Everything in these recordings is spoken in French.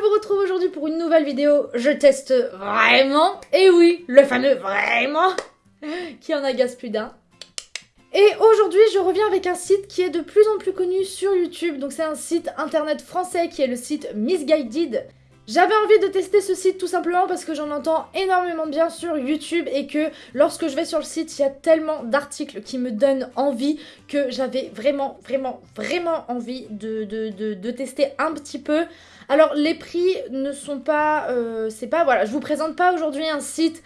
vous retrouve aujourd'hui pour une nouvelle vidéo. Je teste vraiment, et oui, le fameux vraiment, qui en agace plus d'un. Et aujourd'hui, je reviens avec un site qui est de plus en plus connu sur YouTube. Donc c'est un site internet français qui est le site Misguided. J'avais envie de tester ce site tout simplement parce que j'en entends énormément bien sur YouTube et que lorsque je vais sur le site, il y a tellement d'articles qui me donnent envie que j'avais vraiment, vraiment, vraiment envie de, tester un petit peu. Alors les prix ne sont pas... Euh, c'est pas... Voilà, je vous présente pas aujourd'hui un site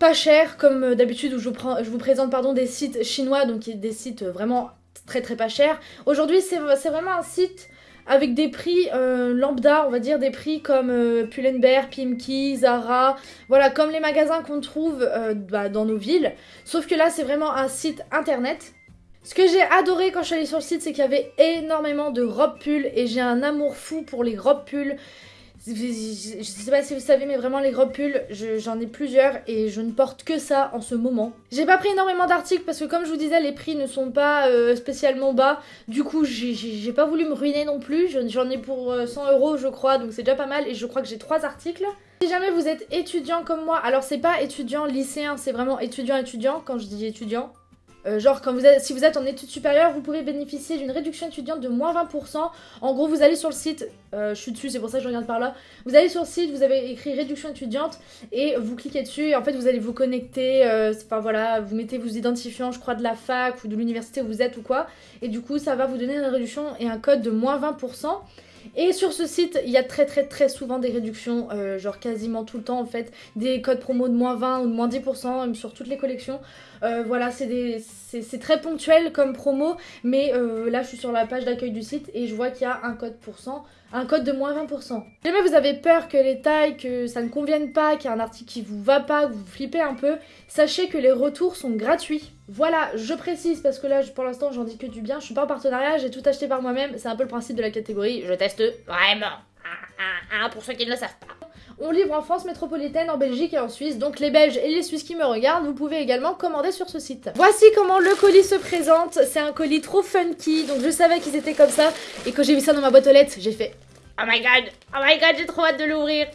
pas cher comme d'habitude où je vous, prends, je vous présente pardon, des sites chinois, donc des sites vraiment très très pas chers. Aujourd'hui c'est vraiment un site avec des prix euh, lambda, on va dire des prix comme euh, Pull&Bear, Pimki, Zara, voilà, comme les magasins qu'on trouve euh, bah, dans nos villes. Sauf que là, c'est vraiment un site internet. Ce que j'ai adoré quand je suis allée sur le site, c'est qu'il y avait énormément de robes pulls et j'ai un amour fou pour les robes pulls. Je sais pas si vous savez, mais vraiment les robes pulls, j'en ai plusieurs et je ne porte que ça en ce moment. J'ai pas pris énormément d'articles parce que comme je vous disais, les prix ne sont pas euh, spécialement bas. Du coup, j'ai pas voulu me ruiner non plus. J'en ai pour 100 euh, euros, je crois, donc c'est déjà pas mal. Et je crois que j'ai trois articles. Si jamais vous êtes étudiant comme moi, alors c'est pas étudiant lycéen, c'est vraiment étudiant-étudiant quand je dis étudiant. Euh, genre, quand vous êtes, si vous êtes en études supérieures, vous pouvez bénéficier d'une réduction étudiante de moins 20%. En gros, vous allez sur le site, euh, je suis dessus, c'est pour ça que je regarde par là. Vous allez sur le site, vous avez écrit réduction étudiante et vous cliquez dessus. Et en fait, vous allez vous connecter, euh, enfin voilà, vous mettez vos identifiants, je crois, de la fac ou de l'université où vous êtes ou quoi. Et du coup, ça va vous donner une réduction et un code de moins 20%. Et sur ce site, il y a très très très souvent des réductions, euh, genre quasiment tout le temps en fait, des codes promo de moins 20 ou de moins 10% sur toutes les collections. Euh, voilà, c'est très ponctuel comme promo, mais euh, là je suis sur la page d'accueil du site et je vois qu'il y a un code pourcent, un code de moins 20%. Si jamais vous avez peur que les tailles, que ça ne convienne pas, qu'il y a un article qui vous va pas, que vous flippez un peu, sachez que les retours sont gratuits. Voilà, je précise parce que là pour l'instant j'en dis que du bien, je suis pas en partenariat, j'ai tout acheté par moi-même, c'est un peu le principe de la catégorie, je teste vraiment. pour ceux qui ne le savent pas. On livre en France métropolitaine, en Belgique et en Suisse. Donc les Belges et les Suisses qui me regardent, vous pouvez également commander sur ce site. Voici comment le colis se présente. C'est un colis trop funky. Donc je savais qu'ils étaient comme ça. Et quand j'ai vu ça dans ma boîte aux lettres, j'ai fait Oh my god, oh my god, j'ai trop hâte de l'ouvrir.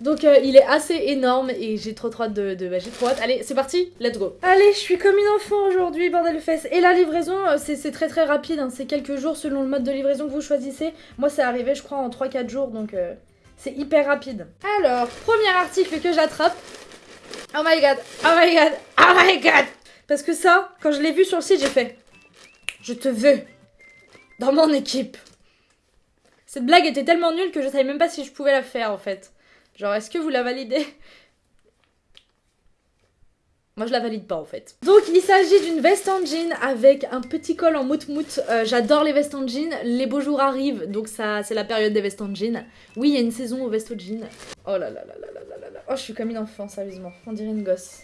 Donc euh, il est assez énorme et j'ai trop trop hâte de... Bah, j'ai trop hâte. Allez, c'est parti, let's go. Allez, je suis comme une enfant aujourd'hui, bordel de fesses. Et la livraison, euh, c'est très très rapide, hein. c'est quelques jours selon le mode de livraison que vous choisissez. Moi, c'est arrivé, je crois, en 3-4 jours, donc... Euh, c'est hyper rapide. Alors, premier article que j'attrape. Oh my god, oh my god, oh my god Parce que ça, quand je l'ai vu sur le site, j'ai fait... Je te veux dans mon équipe. Cette blague était tellement nulle que je savais même pas si je pouvais la faire en fait. Genre, est-ce que vous la validez moi je la valide pas en fait. Donc il s'agit d'une veste en jean avec un petit col en mout-mout. Euh, j'adore les vestes en jean. Les beaux jours arrivent, donc ça c'est la période des vestes en jean. Oui, il y a une saison aux vestes en jean. Oh là là là là là là là Oh, je suis comme une enfant, sérieusement. On dirait une gosse.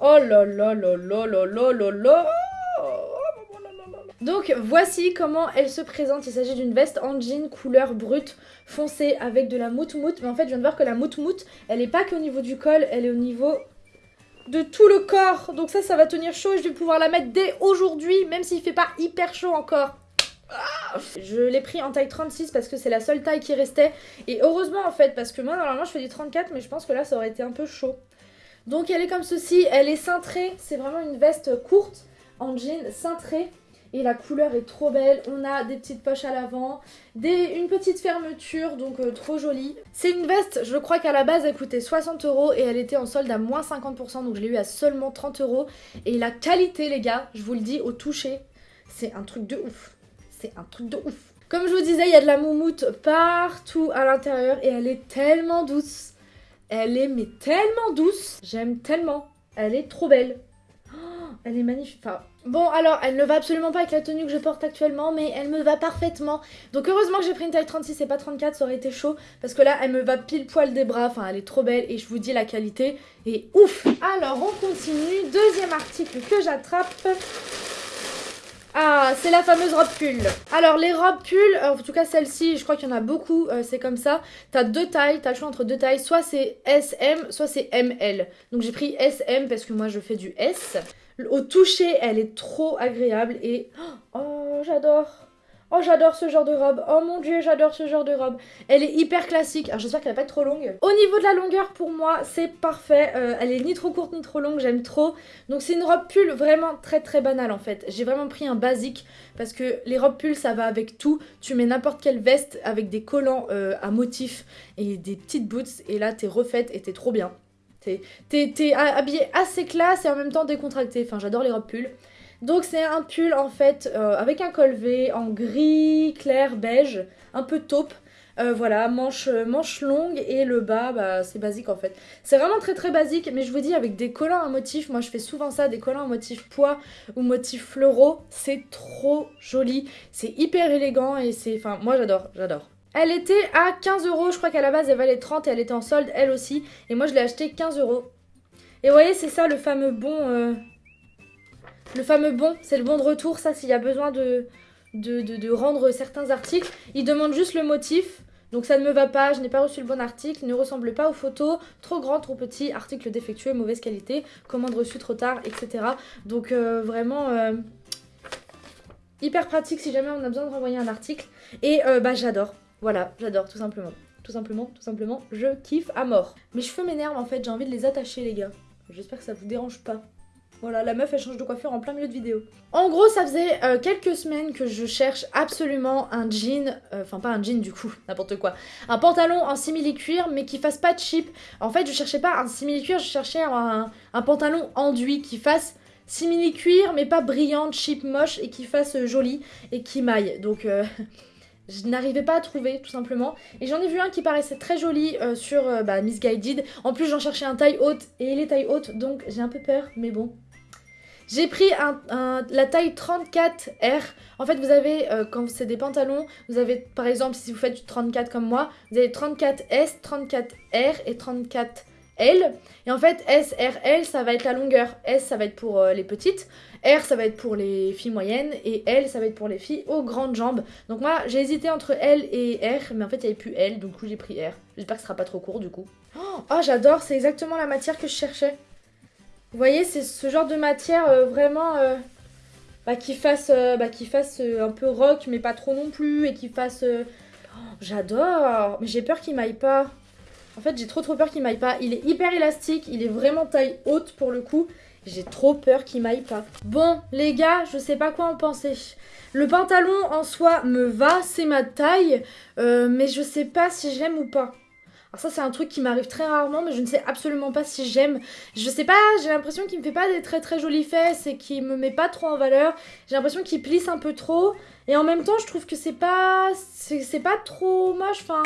Oh là là là là là là là là donc voici comment elle se présente. Il s'agit d'une veste en jean couleur brute foncée avec de la mout-mout. Mais en fait, je viens de voir que la mout-mout, elle est pas qu'au niveau du col, elle est au niveau de tout le corps. Donc ça, ça va tenir chaud et je vais pouvoir la mettre dès aujourd'hui, même s'il fait pas hyper chaud encore. Je l'ai pris en taille 36 parce que c'est la seule taille qui restait. Et heureusement en fait, parce que moi normalement je fais du 34, mais je pense que là ça aurait été un peu chaud. Donc elle est comme ceci, elle est cintrée, c'est vraiment une veste courte en jean cintrée. Et la couleur est trop belle. On a des petites poches à l'avant, une petite fermeture, donc euh, trop jolie. C'est une veste, je crois qu'à la base elle coûtait 60 euros et elle était en solde à moins 50%, donc je l'ai eu à seulement 30 euros. Et la qualité les gars, je vous le dis au toucher, c'est un truc de ouf. C'est un truc de ouf. Comme je vous disais, il y a de la moumoute partout à l'intérieur et elle est tellement douce. Elle est mais tellement douce. J'aime tellement. Elle est trop belle. Elle est magnifique. Bon, alors, elle ne va absolument pas avec la tenue que je porte actuellement, mais elle me va parfaitement. Donc, heureusement que j'ai pris une taille 36 et pas 34, ça aurait été chaud. Parce que là, elle me va pile poil des bras. Enfin, elle est trop belle et je vous dis, la qualité est ouf. Alors, on continue. Deuxième article que j'attrape. Ah, c'est la fameuse robe pull. Alors, les robes pull, en tout cas celle-ci, je crois qu'il y en a beaucoup, euh, c'est comme ça. T'as deux tailles, t'as le choix entre deux tailles, soit c'est SM, soit c'est ML. Donc j'ai pris SM parce que moi je fais du S. Au toucher, elle est trop agréable et... Oh, j'adore Oh, j'adore ce genre de robe. Oh mon dieu, j'adore ce genre de robe. Elle est hyper classique. Alors, j'espère qu'elle va pas être trop longue. Au niveau de la longueur, pour moi, c'est parfait. Euh, elle est ni trop courte ni trop longue. J'aime trop. Donc, c'est une robe pull vraiment très très banale en fait. J'ai vraiment pris un basique parce que les robes pull, ça va avec tout. Tu mets n'importe quelle veste avec des collants euh, à motifs et des petites boots. Et là, t'es refaite et t'es trop bien. T'es habillée assez classe et en même temps décontractée. Enfin, j'adore les robes pull. Donc c'est un pull en fait euh, avec un col V en gris, clair, beige, un peu taupe. Euh, voilà, manche, manche longue et le bas, bah, c'est basique en fait. C'est vraiment très très basique, mais je vous dis avec des collants à motif, moi je fais souvent ça, des collants à motif pois ou motif fleuraux, c'est trop joli, c'est hyper élégant et c'est, enfin moi j'adore, j'adore. Elle était à 15 euros, je crois qu'à la base elle valait 30 et elle était en solde elle aussi, et moi je l'ai acheté 15 euros. Et vous voyez, c'est ça le fameux bon... Euh, le fameux bon, c'est le bon de retour, ça s'il y a besoin de, rendre certains articles. Il demande juste le motif, donc ça ne me va pas, je n'ai pas reçu le bon article, ne ressemble pas aux photos, trop grand, trop petit, article défectueux, mauvaise qualité, commande reçue trop tard, etc. Donc euh, vraiment euh, hyper pratique si jamais on a besoin de renvoyer un article. Et bah j'adore, voilà, j'adore tout simplement. Tout simplement, tout simplement, je kiffe à mort. Mes cheveux m'énervent en fait, j'ai envie de les attacher les gars. J'espère que ça vous dérange pas. Voilà, la meuf elle change de coiffure en plein milieu de vidéo. En gros, ça faisait euh, quelques semaines que je cherche absolument un jean, euh, enfin pas un jean du coup, n'importe quoi, un pantalon en simili-cuir mais qui fasse pas cheap. En fait, je cherchais pas un simili-cuir, je cherchais un, pantalon enduit qui fasse simili-cuir mais pas brillant, cheap, moche et qui fasse euh, joli et qui maille. Donc je n'arrivais pas à trouver tout simplement. Et j'en ai vu un qui paraissait très joli sur bah, Miss Guided. En plus j'en cherchais un taille haute et il est taille haute donc j'ai un peu peur mais bon. J'ai pris la taille 34R. En fait, vous avez, euh, quand c'est des pantalons, vous avez, par exemple, si vous faites du 34 comme moi, vous avez 34S, 34R et 34L. Et en fait, S, R, L, ça va être la longueur. S, ça va être pour euh, les petites. R, ça va être pour les filles moyennes. Et L, ça va être pour les filles aux grandes jambes. Donc moi, j'ai hésité entre L et R, mais en fait, il n'y avait plus L, donc j'ai pris R. J'espère que ce sera pas trop court, du coup. Oh, j'adore, c'est exactement la matière que je cherchais. Vous voyez, c'est ce genre de matière euh, vraiment bah, qui fasse, euh, bah, qui fasse un peu rock, mais pas trop non plus, et qui fasse... Oh, j'adore Mais j'ai peur qu'il m'aille pas. En fait, j'ai trop trop peur qu'il m'aille pas. Il est hyper élastique, il est vraiment taille haute pour le coup. J'ai trop peur qu'il m'aille pas. Bon, les gars, je sais pas quoi en penser. Le pantalon en soi me va, c'est ma taille, mais je sais pas si j'aime ou pas. Alors ça c'est un truc qui m'arrive très rarement mais je ne sais absolument pas si j'aime. Je sais pas, j'ai l'impression qu'il me fait pas des très très jolies fesses et qu'il me met pas trop en valeur. J'ai l'impression qu'il plisse un peu trop et en même temps je trouve que c'est pas c'est pas trop moche enfin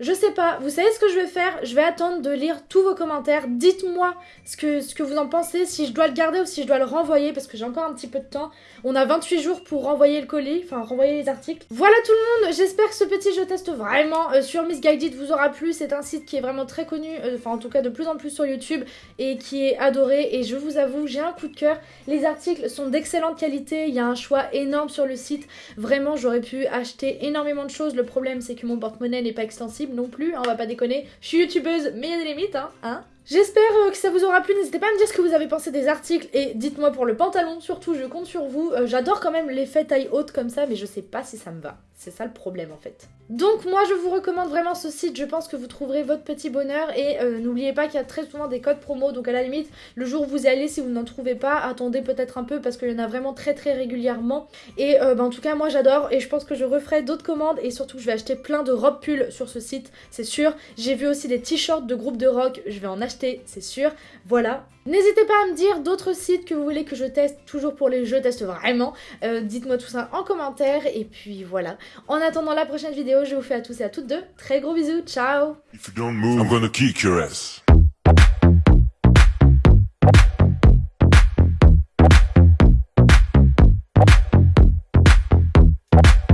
je sais pas, vous savez ce que je vais faire? Je vais attendre de lire tous vos commentaires. Dites-moi ce que, ce que vous en pensez, si je dois le garder ou si je dois le renvoyer, parce que j'ai encore un petit peu de temps. On a 28 jours pour renvoyer le colis, enfin renvoyer les articles. Voilà tout le monde, j'espère que ce petit jeu test vraiment euh, sur Miss Guided vous aura plu. C'est un site qui est vraiment très connu, euh, enfin en tout cas de plus en plus sur YouTube, et qui est adoré. Et je vous avoue, j'ai un coup de cœur. Les articles sont d'excellente qualité, il y a un choix énorme sur le site. Vraiment, j'aurais pu acheter énormément de choses. Le problème, c'est que mon porte-monnaie n'est pas extensible non plus, hein, on va pas déconner. Je suis youtubeuse, mais il y a des limites, hein, hein J'espère euh, que ça vous aura plu, n'hésitez pas à me dire ce que vous avez pensé des articles et dites-moi pour le pantalon, surtout je compte sur vous. Euh, j'adore quand même l'effet taille haute comme ça, mais je sais pas si ça me va. C'est ça le problème en fait. Donc moi je vous recommande vraiment ce site, je pense que vous trouverez votre petit bonheur et euh, n'oubliez pas qu'il y a très souvent des codes promo, donc à la limite, le jour où vous y allez, si vous n'en trouvez pas, attendez peut-être un peu parce qu'il y en a vraiment très très régulièrement. Et bah, en tout cas moi j'adore et je pense que je referai d'autres commandes et surtout je vais acheter plein de robes pulls sur ce site, c'est sûr. J'ai vu aussi des t-shirts de groupe de rock, je vais en acheter c'est sûr. Voilà. N'hésitez pas à me dire d'autres sites que vous voulez que je teste, toujours pour les jeux, teste vraiment. Euh, dites-moi tout ça en commentaire, et puis voilà. En attendant la prochaine vidéo, je vous fais à tous et à toutes de très gros bisous, ciao